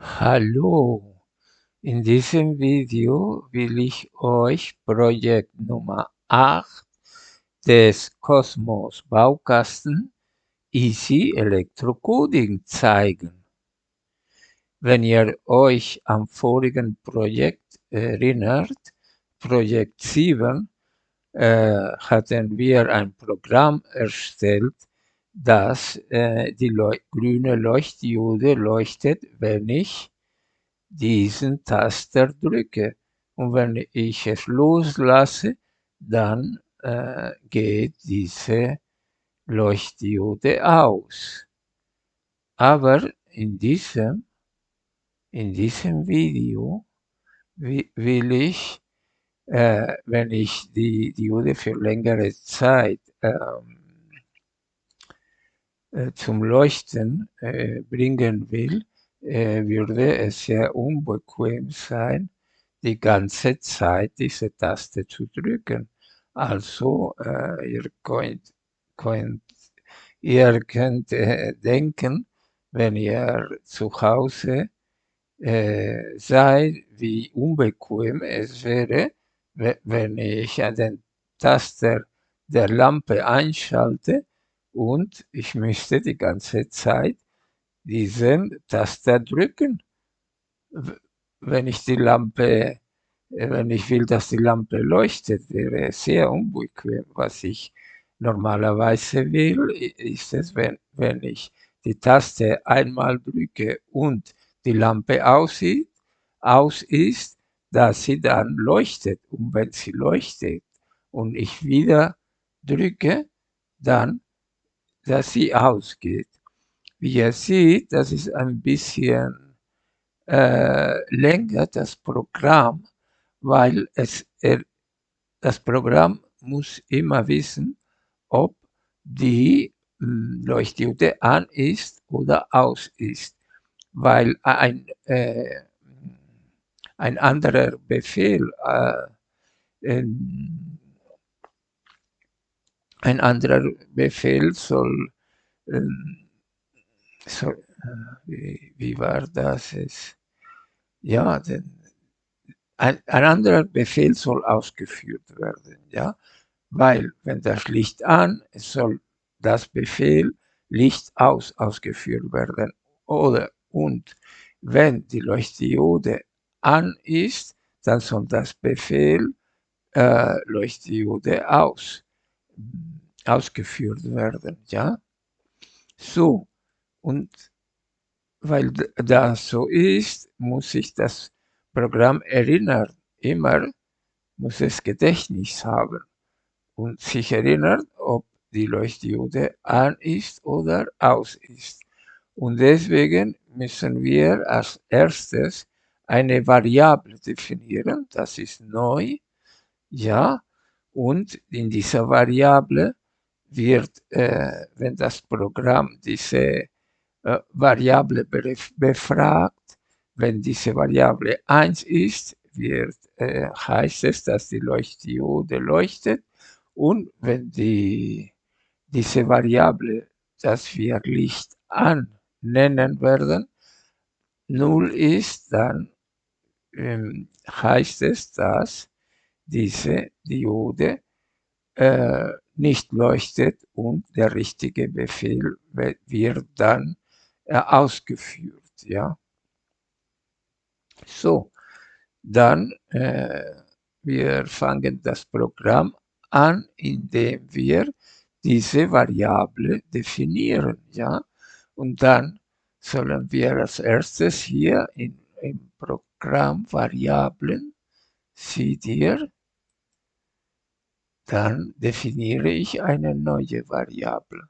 Hallo, in diesem Video will ich euch Projekt Nummer 8 des Cosmos Baukasten Easy Electrocoding zeigen. Wenn ihr euch am vorigen Projekt erinnert, Projekt 7, äh, hatten wir ein Programm erstellt, dass äh, die Leu grüne Leuchtdiode leuchtet, wenn ich diesen Taster drücke. Und wenn ich es loslasse, dann äh, geht diese Leuchtdiode aus. Aber in diesem, in diesem Video will ich, äh, wenn ich die Diode für längere Zeit ähm, äh, zum Leuchten äh, bringen will, äh, würde es sehr unbequem sein, die ganze Zeit diese Taste zu drücken. Also äh, ihr könnt, könnt, ihr könnt äh, denken, wenn ihr zu Hause seid, wie unbequem es wäre, wenn ich den Taster der Lampe einschalte und ich müsste die ganze Zeit diesen Taster drücken, wenn ich die Lampe, äh, wenn ich will, dass die Lampe leuchtet, wäre sehr unbequem. Was ich normalerweise will, ist es, wenn, wenn ich die Taste einmal drücke und die Lampe aussieht, aus ist, dass sie dann leuchtet. Und wenn sie leuchtet und ich wieder drücke, dann, dass sie ausgeht. Wie ihr seht, das ist ein bisschen äh, länger, das Programm, weil es, er, das Programm muss immer wissen, ob die hm, Leuchtdiode an ist oder aus ist, weil ein, äh, ein anderer Befehl, äh, ein anderer Befehl soll ähm, so, wie, wie war das es? Ja, denn ein, ein anderer Befehl soll ausgeführt werden, ja, weil wenn das Licht an, es soll das Befehl Licht aus ausgeführt werden oder und wenn die Leuchtdiode an ist, dann soll das Befehl äh, Leuchtdiode aus ausgeführt werden, ja. So, und weil das so ist, muss sich das Programm erinnern. Immer muss es Gedächtnis haben und sich erinnern, ob die Leuchtdiode an ist oder aus ist. Und deswegen müssen wir als erstes eine Variable definieren, das ist neu, ja, und in dieser Variable wird, äh, wenn das Programm diese äh, Variable befragt. Wenn diese Variable 1 ist, wird, äh, heißt es, dass die Leuchtdiode leuchtet. Und wenn die, diese Variable, das wir Licht an nennen werden, 0 ist, dann ähm, heißt es, dass diese Diode äh, nicht leuchtet und der richtige Befehl wird dann äh, ausgeführt. Ja. So, dann äh, wir fangen das Programm an, indem wir diese Variable definieren. Ja. Und dann sollen wir als erstes hier in, im Programm Variablen, seht ihr, dann definiere ich eine neue Variable.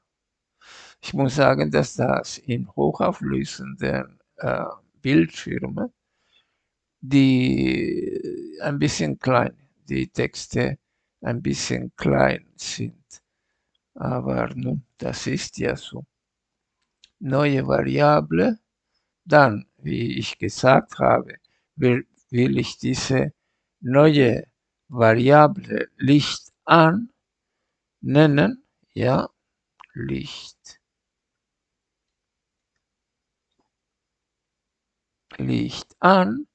Ich muss sagen, dass das in hochauflösenden äh, Bildschirmen, die ein bisschen klein, die Texte ein bisschen klein sind. Aber nun, das ist ja so. Neue Variable, dann, wie ich gesagt habe, will, will ich diese neue Variable Licht an nennen, ja, Licht Licht an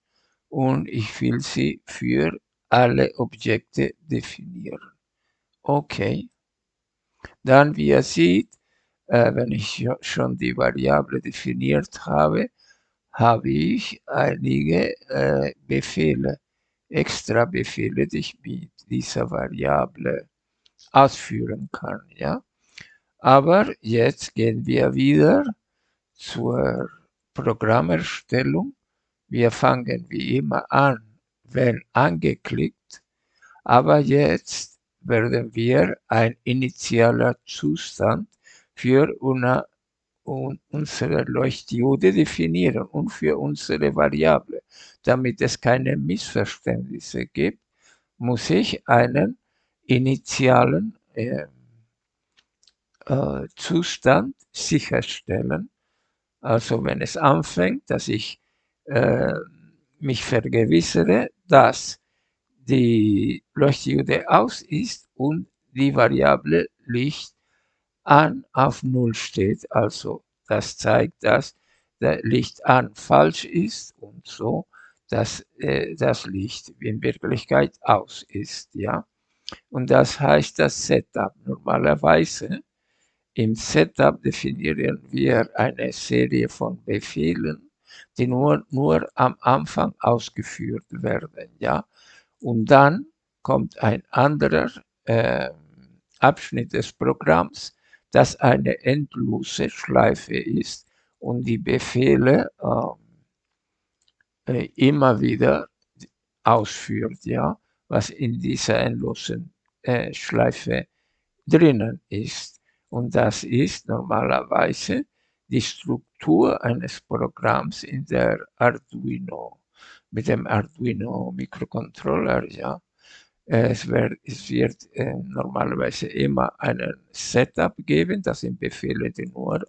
und ich will sie für alle Objekte definieren. Okay. Dann, wie ihr seht, äh, wenn ich schon die Variable definiert habe, habe ich einige äh, Befehle, extra Befehle, die ich mit dieser Variable ausführen kann. Ja? Aber jetzt gehen wir wieder zur Programmerstellung. Wir fangen wie immer an, wenn angeklickt, aber jetzt werden wir ein initialer Zustand für una, un, unsere Leuchtdiode definieren und für unsere Variable. Damit es keine Missverständnisse gibt, muss ich einen initialen äh, äh, Zustand sicherstellen. Also wenn es anfängt, dass ich äh, mich vergewissere, dass die Leuchtdiode aus ist und die Variable Licht an auf Null steht. Also das zeigt, dass der Licht an falsch ist und so, dass äh, das Licht in Wirklichkeit aus ist. Ja? Und das heißt das Setup. Normalerweise im Setup definieren wir eine Serie von Befehlen, die nur, nur am Anfang ausgeführt werden. Ja? Und dann kommt ein anderer äh, Abschnitt des Programms, das eine endlose Schleife ist und die Befehle äh, immer wieder ausführt, ja, was in dieser endlosen äh, Schleife drinnen ist. Und das ist normalerweise die Struktur eines Programms in der Arduino, mit dem Arduino Mikrocontroller, ja. Es wird, es wird äh, normalerweise immer einen Setup geben, das sind Befehle, die nur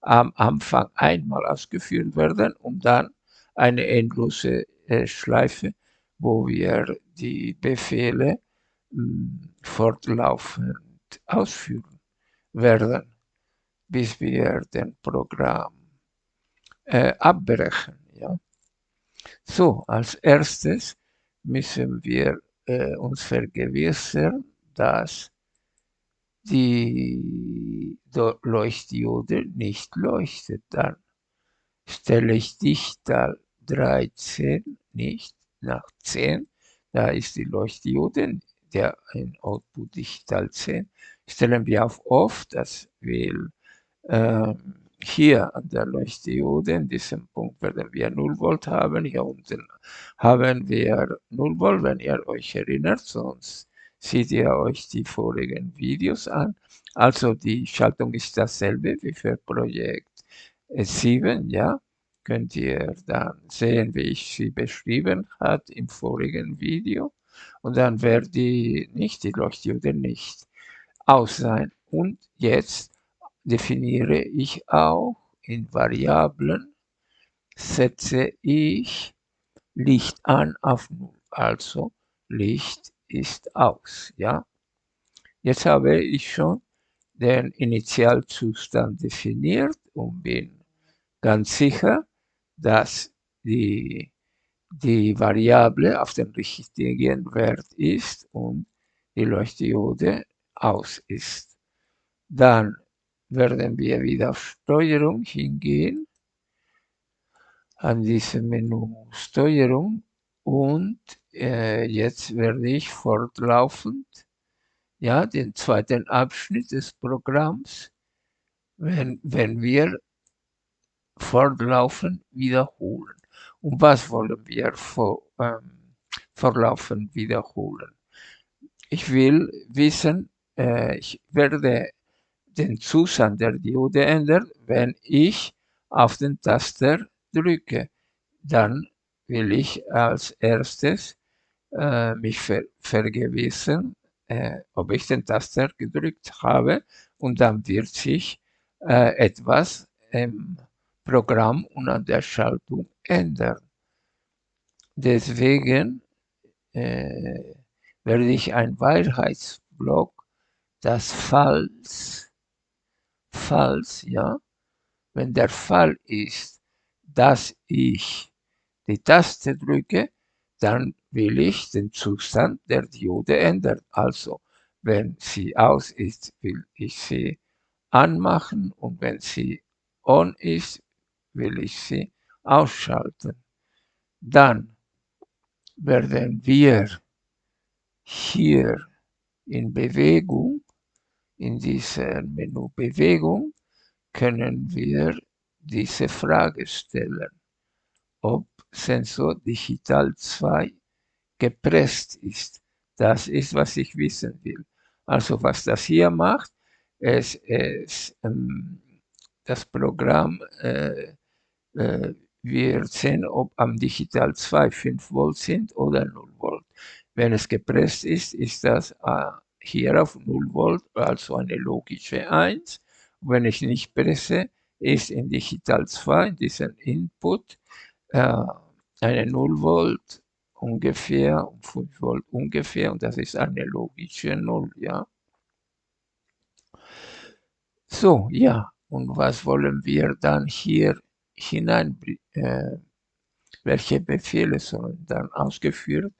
am Anfang einmal ausgeführt werden und dann eine endlose äh, Schleife, wo wir die Befehle mh, hm, fortlaufend ausführen werden, bis wir den Programm äh, abbrechen. Ja? So, als erstes müssen wir äh, uns vergewissern, dass die Leuchtdiode nicht leuchtet. Dann stelle ich Dichtal 13 nicht nach 10. Da ist die Leuchtdiode, der ein Output Dichtal 10. Stellen wir auf Off, das will ähm, hier an der Leuchtdiode, in diesem Punkt werden wir 0 Volt haben. Hier unten haben wir 0 Volt, wenn ihr euch erinnert, sonst seht ihr euch die vorigen Videos an. Also die Schaltung ist dasselbe wie für Projekt 7, ja. Könnt ihr dann sehen, wie ich sie beschrieben hat im vorigen Video. Und dann wird die nicht, die Leuchtdiode nicht aus sein. Und jetzt definiere ich auch in Variablen, setze ich Licht an auf 0. Also Licht ist aus. Ja? Jetzt habe ich schon den Initialzustand definiert und bin ganz sicher, dass die, die Variable auf dem richtigen Wert ist und die Leuchtdiode aus ist. Dann werden wir wieder auf Steuerung hingehen, an diesem Menü Steuerung und äh, jetzt werde ich fortlaufend ja, den zweiten Abschnitt des Programms, wenn, wenn wir fortlaufend wiederholen. Und was wollen wir vor, ähm, fortlaufend wiederholen? Ich will wissen, äh, ich werde den Zustand der Diode ändern, wenn ich auf den Taster drücke. Dann will ich als erstes äh, mich ver vergewissern, äh, ob ich den Taster gedrückt habe und dann wird sich äh, etwas im Programm und an der Schaltung ändern. Deswegen äh, werde ich ein Wahrheitsblock, das falls falls, ja, wenn der Fall ist, dass ich die Taste drücke, dann will ich den Zustand der Diode ändern. Also, wenn sie aus ist, will ich sie anmachen und wenn sie on ist, will ich sie ausschalten. Dann werden wir hier in Bewegung, in dieser Menü Bewegung, können wir diese Frage stellen, ob Sensor Digital 2 gepresst ist. Das ist, was ich wissen will. Also was das hier macht, es ist ähm, das Programm äh, äh, wir sehen, ob am Digital 2 5 Volt sind oder 0 Volt. Wenn es gepresst ist, ist das äh, hier auf 0 Volt, also eine logische 1. wenn ich nicht presse, ist in Digital 2, diesen Input, äh, eine 0 Volt ungefähr, 5 Volt ungefähr, und das ist eine logische 0, ja. So, ja, und was wollen wir dann hier hinein, äh, welche Befehle sollen dann ausgeführt,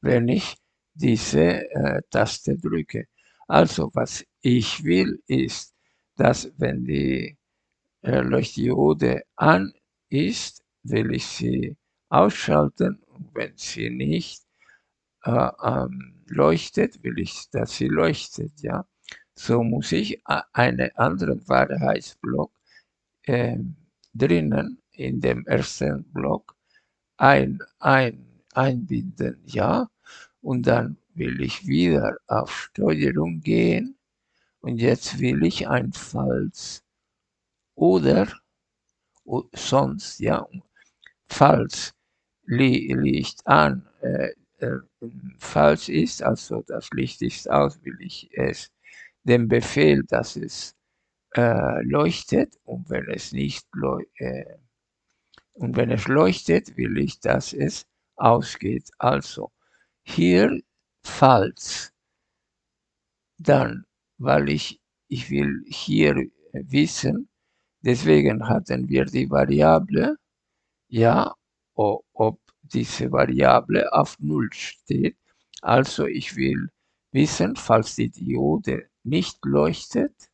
wenn ich diese äh, Taste drücke. Also was ich will ist, dass wenn die äh, Leuchtdiode an ist, will ich sie ausschalten und wenn sie nicht äh, ähm, leuchtet, will ich, dass sie leuchtet, ja. So muss ich einen anderen Wahrheitsblock äh, drinnen in dem ersten Block ein, ein, einbinden, ja. Und dann will ich wieder auf Steuerung gehen und jetzt will ich ein Falls oder sonst, ja, falls Licht an, äh, äh, falsch ist, also das Licht ist aus, will ich es den Befehl, dass es äh, leuchtet und wenn es nicht äh, und wenn es leuchtet, will ich, dass es ausgeht. Also hier falls, dann, weil ich, ich will hier wissen, deswegen hatten wir die Variable, ja, ob diese Variable auf Null steht. Also ich will wissen, falls die Diode nicht leuchtet,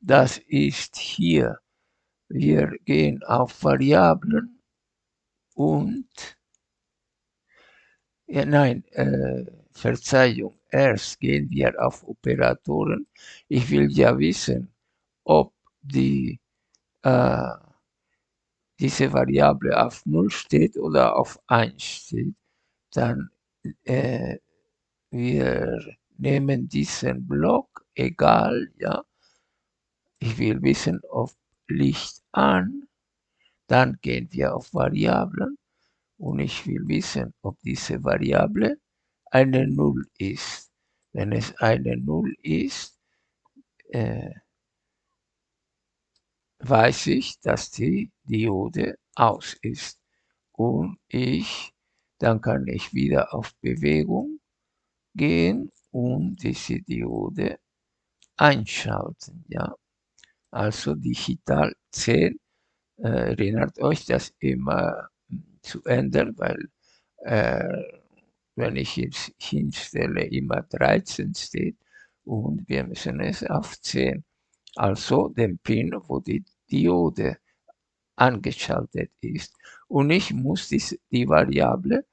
das ist hier. Wir gehen auf Variablen und, ja, nein, äh, Verzeihung, erst gehen wir auf Operatoren. Ich will ja wissen, ob die, äh, diese Variable auf 0 steht oder auf 1 steht. Dann äh, wir nehmen diesen Block, egal, ja, ich will wissen, ob Licht an, dann gehen wir auf Variablen und ich will wissen, ob diese Variable eine Null ist. Wenn es eine Null ist, äh, weiß ich, dass die Diode aus ist. Und ich, dann kann ich wieder auf Bewegung gehen und diese Diode einschalten. Ja also digital 10. Äh, erinnert euch, das immer zu ändern, weil äh, wenn ich jetzt hinstelle, immer 13 steht und wir müssen es auf 10. Also den Pin, wo die Diode angeschaltet ist. Und ich muss die, die Variable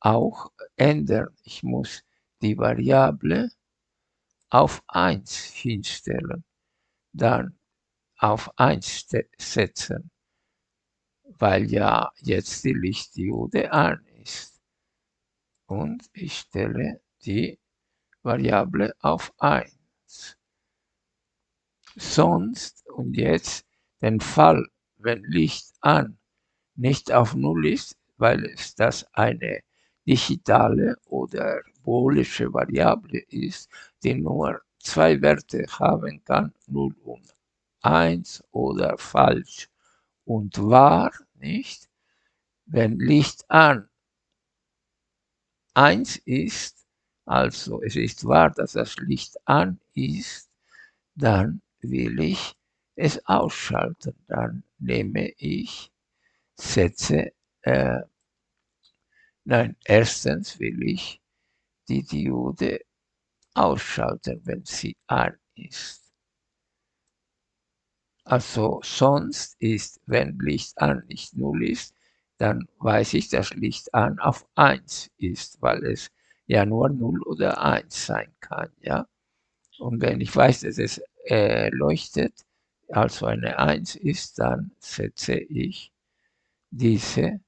auch ändern. Ich muss die Variable auf 1 hinstellen. Dann auf 1 setzen, weil ja jetzt die Lichtdiode an ist. Und ich stelle die Variable auf 1. Sonst und jetzt den Fall, wenn Licht an nicht auf 0 ist, weil es das eine digitale oder boolische Variable ist, die nur zwei Werte haben kann, 0 und 1 oder falsch und wahr, nicht? Wenn Licht an 1 ist, also es ist wahr, dass das Licht an ist, dann will ich es ausschalten. Dann nehme ich, setze äh, nein, erstens will ich die Diode ausschalten, wenn sie an ist. Also sonst ist, wenn Licht an nicht 0 ist, dann weiß ich, dass Licht an auf 1 ist, weil es ja nur 0 oder 1 sein kann. Ja? Und wenn ich weiß, dass es äh, leuchtet, also eine 1 ist, dann setze ich diese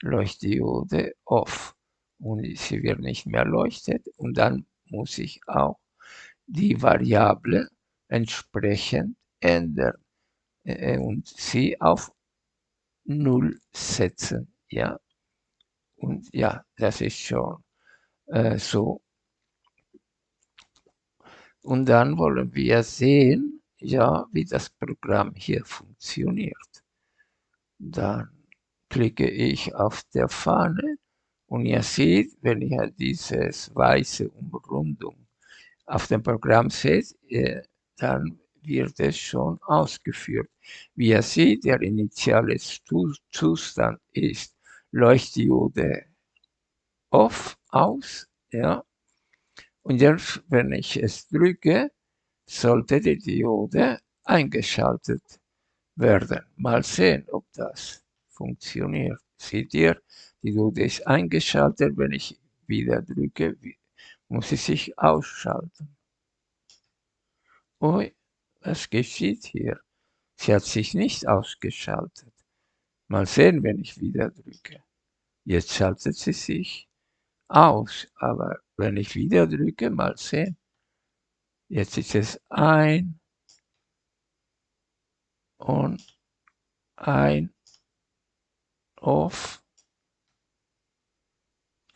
Leuchtdiode off und sie wird nicht mehr leuchtet und dann muss ich auch die Variable entsprechend ändern äh, und sie auf 0 setzen. Ja, und ja, das ist schon äh, so. Und dann wollen wir sehen, ja, wie das Programm hier funktioniert. Dann klicke ich auf der Fahne und ihr seht, wenn ihr dieses weiße Umrundung auf dem Programm seht, äh, dann wird es schon ausgeführt. Wie ihr seht, der initiale Zustand ist Leuchtdiode off, aus, ja. Und jetzt, wenn ich es drücke, sollte die Diode eingeschaltet werden. Mal sehen, ob das funktioniert. Seht ihr, die Diode ist eingeschaltet. Wenn ich wieder drücke, muss sie sich ausschalten. Ui, was geschieht hier? Sie hat sich nicht ausgeschaltet. Mal sehen, wenn ich wieder drücke. Jetzt schaltet sie sich aus, aber wenn ich wieder drücke, mal sehen. Jetzt ist es ein und ein, off,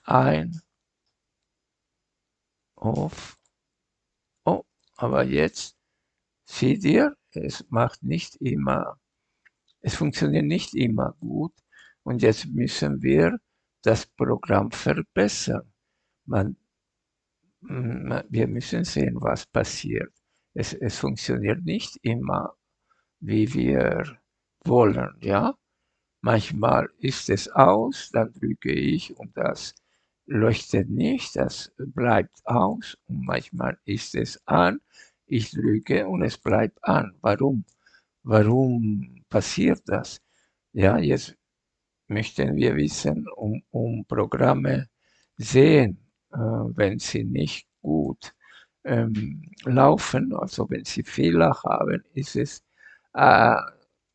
ein, off. Oh, aber jetzt seht ihr, es macht nicht immer, es funktioniert nicht immer gut. Und jetzt müssen wir das Programm verbessern. Man, wir müssen sehen, was passiert. Es, es funktioniert nicht immer, wie wir wollen. Ja? Manchmal ist es aus, dann drücke ich und das leuchtet nicht, das bleibt aus. Und manchmal ist es an, ich drücke und es bleibt an. Warum? Warum passiert das? Ja, jetzt möchten wir wissen, um, um Programme sehen, äh, wenn sie nicht gut ähm, laufen, also wenn sie Fehler haben, ist es äh,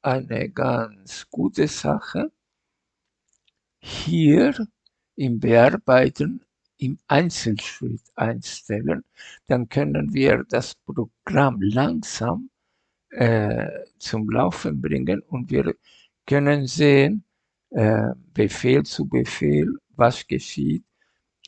eine ganz gute Sache, hier im Bearbeiten im Einzelschritt einstellen, dann können wir das Programm langsam äh, zum Laufen bringen und wir können sehen, äh, Befehl zu Befehl, was geschieht,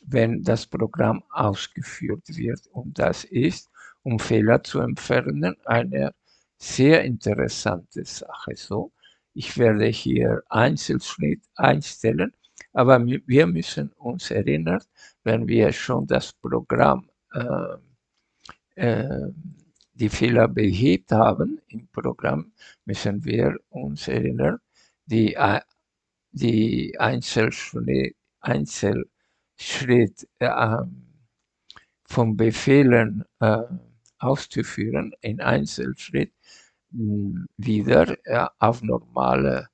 wenn das Programm ausgeführt wird. Und das ist, um Fehler zu entfernen, eine sehr interessante Sache. So, ich werde hier Einzelschnitt einstellen, aber wir müssen uns erinnern, wenn wir schon das Programm, äh, äh, die Fehler behebt haben im Programm, müssen wir uns erinnern, die die Einzelschritt, Einzelschritt äh, von Befehlen äh, auszuführen, in Einzelschritt hm, wieder äh, auf normale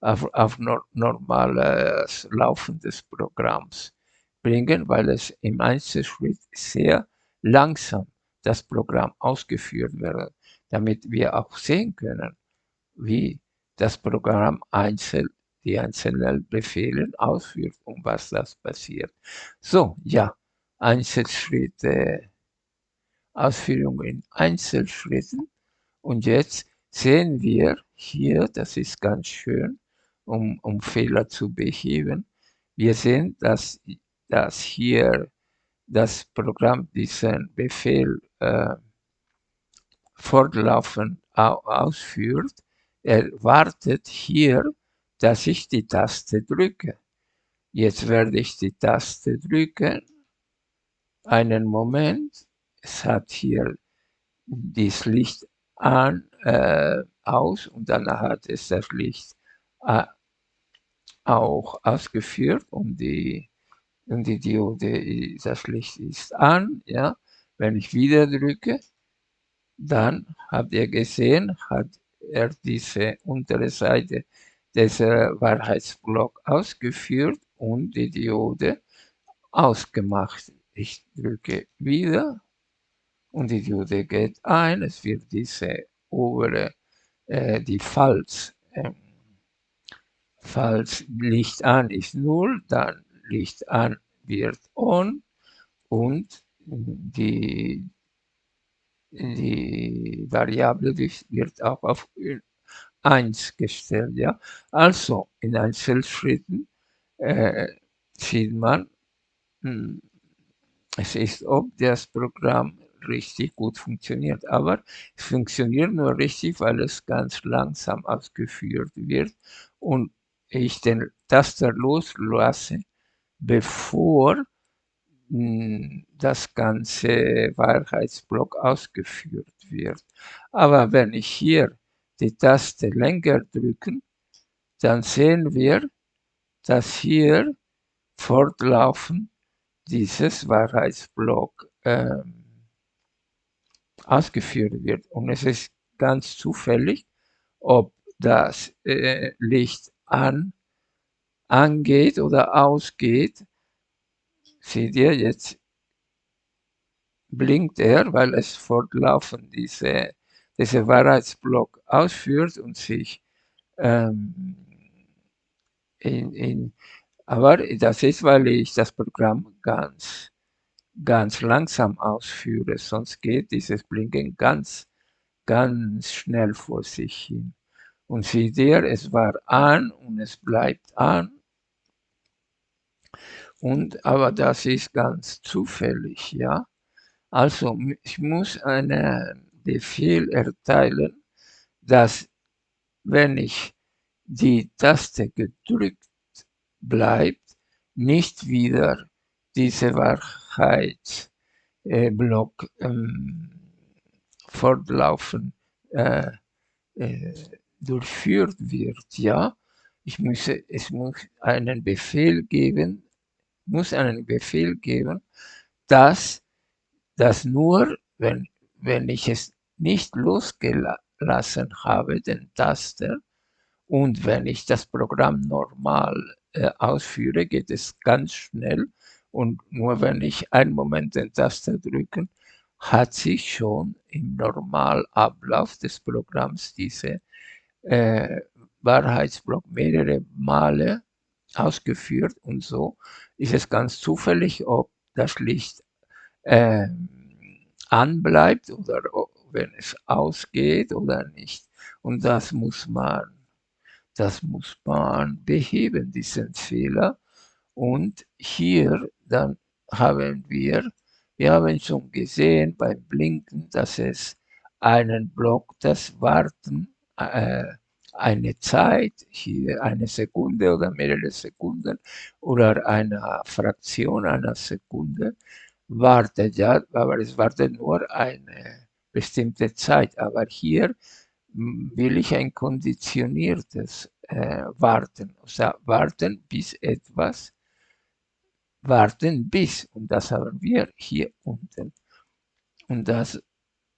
auf, auf no, normales Laufen des Programms bringen, weil es im Einzelschritt sehr langsam das Programm ausgeführt wird, damit wir auch sehen können, wie das Programm einzeln die einzelnen Befehle ausführt und was das passiert. So, ja, Einzelschritte, Ausführung in Einzelschritten. Und jetzt sehen wir hier, das ist ganz schön, um, um Fehler zu beheben. Wir sehen, dass, dass hier das Programm diesen Befehl äh, fortlaufend ausführt. Er wartet hier dass ich die Taste drücke. Jetzt werde ich die Taste drücken. Einen Moment. Es hat hier das Licht an, äh, aus und dann hat es das Licht äh, auch ausgeführt und die, und die Diode, das Licht ist an. Ja. Wenn ich wieder drücke, dann habt ihr gesehen, hat er diese untere Seite des Wahrheitsblock ausgeführt und die Diode ausgemacht. Ich drücke wieder und die Diode geht ein. Es wird diese obere, äh, die Falz, äh, falls Licht an ist 0, dann Licht an wird on und die, die Variable wird auch auf 1 gestellt. Ja? Also in Einzelschritten äh, sieht man, hm, es ist, ob das Programm richtig gut funktioniert. Aber es funktioniert nur richtig, weil es ganz langsam ausgeführt wird und ich den Taster loslasse, bevor hm, das ganze Wahrheitsblock ausgeführt wird. Aber wenn ich hier die Taste länger drücken, dann sehen wir, dass hier fortlaufend dieses Wahrheitsblock ähm, ausgeführt wird. Und es ist ganz zufällig, ob das äh, Licht an, angeht oder ausgeht. Seht ihr, jetzt blinkt er, weil es fortlaufend diese, diese Wahrheitsblock ausführt und sich ähm, in, in, aber das ist, weil ich das Programm ganz, ganz langsam ausführe, sonst geht dieses Blinken ganz, ganz schnell vor sich hin. Und seht ihr, es war an und es bleibt an. Und, aber das ist ganz zufällig, ja. Also ich muss einen Befehl erteilen, dass wenn ich die Taste gedrückt bleibt, nicht wieder diese Wahrheitsblock äh, ähm, fortlaufen äh, äh, durchführt wird, ja. Ich muss, es muss einen Befehl geben, muss einen Befehl geben, dass das nur, wenn, wenn ich es nicht losgelassen habe, den Taster, und wenn ich das Programm normal äh, ausführe, geht es ganz schnell. Und nur wenn ich einen Moment den Taster drücke, hat sich schon im Normalablauf des Programms diese äh, Wahrheitsblock mehrere Male ausgeführt und so ist es ganz zufällig, ob das Licht äh, anbleibt oder wenn es ausgeht oder nicht. Und das muss man, das muss man beheben, diesen Fehler. Und hier dann haben wir, wir haben schon gesehen beim Blinken, dass es einen Block, das Warten äh, eine Zeit, hier eine Sekunde oder mehrere Sekunden oder eine Fraktion einer Sekunde, wartet ja, aber es wartet nur eine bestimmte Zeit. Aber hier will ich ein konditioniertes äh, Warten, also warten bis etwas, warten bis, und das haben wir hier unten. Und das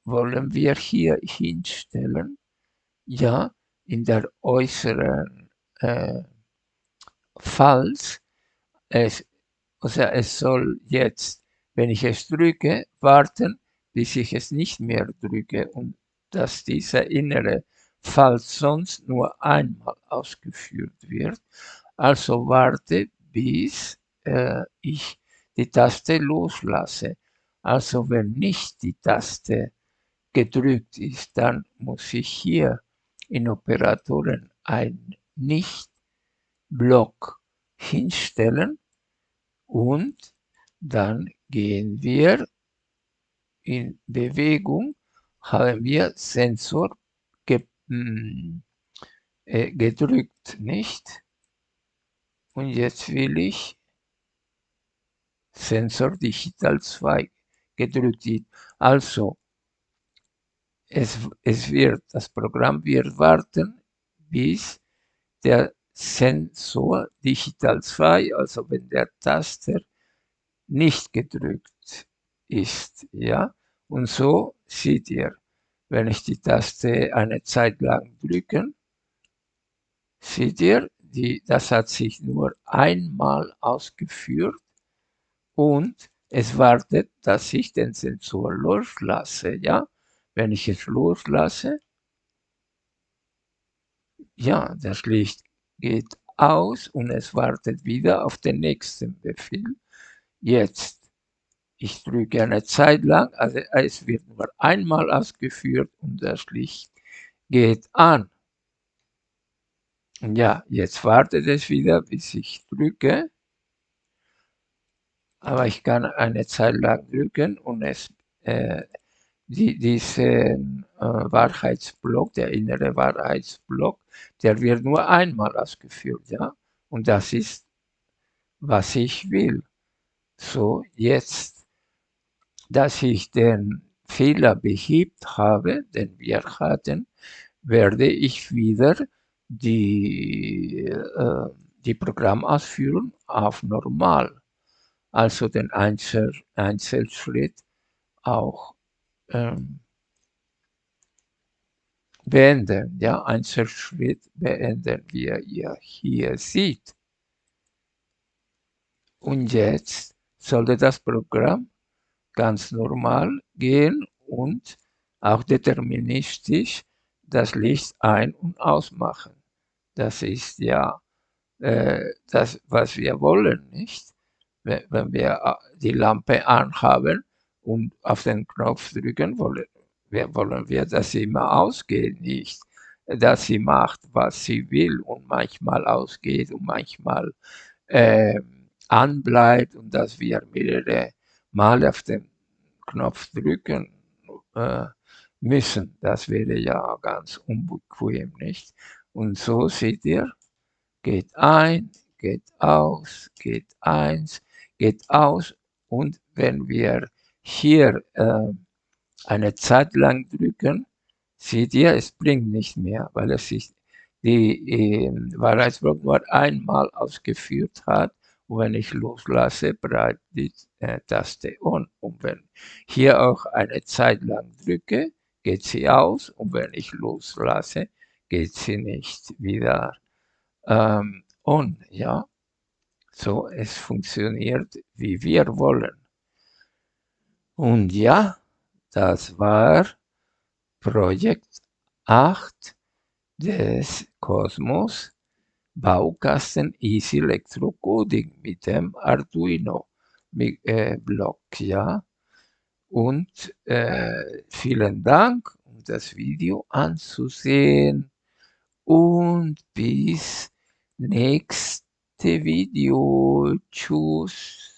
wollen wir hier hinstellen ja in der äußeren äh, Falls, es, also es soll jetzt, wenn ich es drücke, warten, bis ich es nicht mehr drücke und dass dieser innere Falls sonst nur einmal ausgeführt wird. Also warte, bis äh, ich die Taste loslasse. Also wenn nicht die Taste gedrückt ist, dann muss ich hier in Operatoren ein Nicht-Block hinstellen und dann gehen wir in Bewegung, haben wir Sensor ge hm, äh, gedrückt, nicht? Und jetzt will ich Sensor Digital 2 gedrückt. Also es, es wird, das Programm wird warten, bis der Sensor Digital 2, also wenn der Taster nicht gedrückt ist, ja. Und so seht ihr, wenn ich die Taste eine Zeit lang drücken, seht ihr, die, das hat sich nur einmal ausgeführt und es wartet, dass ich den Sensor loslasse, ja. Wenn ich es loslasse, ja, das Licht geht aus und es wartet wieder auf den nächsten Befehl. Jetzt, ich drücke eine Zeit lang, also es wird nur einmal ausgeführt und das Licht geht an. Ja, jetzt wartet es wieder, bis ich drücke. Aber ich kann eine Zeit lang drücken und es, äh, die, diesen äh, Wahrheitsblock, der innere Wahrheitsblock, der wird nur einmal ausgeführt, ja. Und das ist, was ich will. So, jetzt, dass ich den Fehler behebt habe, den wir hatten, werde ich wieder die, äh, die Programmausführung auf normal, also den Einzel Einzelschritt auch ähm, beenden. Ja, Einzelschritt beenden, wie ihr hier seht. Und jetzt sollte das Programm ganz normal gehen und auch deterministisch das Licht ein- und ausmachen. Das ist ja äh, das, was wir wollen, nicht? Wenn, wenn wir äh, die Lampe anhaben und auf den Knopf drücken, wollen wir, wollen wir, dass sie immer ausgeht, nicht? Dass sie macht, was sie will und manchmal ausgeht und manchmal äh, anbleibt und dass wir mehrere Mal auf den Knopf drücken äh, müssen. Das wäre ja ganz unbequem, nicht? Und so seht ihr, geht ein, geht aus, geht eins, geht aus. Und wenn wir hier äh, eine Zeit lang drücken, seht ihr, es bringt nicht mehr, weil es sich die äh, Wahrheitsblock nur einmal ausgeführt hat. Und wenn ich loslasse, bleibt die äh, Taste on. Und wenn hier auch eine Zeit lang drücke, geht sie aus. Und wenn ich loslasse, geht sie nicht wieder ähm, on. Ja, so es funktioniert, wie wir wollen. Und ja, das war Projekt 8 des Kosmos Baukasten Easy Electrocoding mit dem Arduino äh, Block, ja. Und äh, vielen Dank, um das Video anzusehen und bis nächste Video. Tschüss.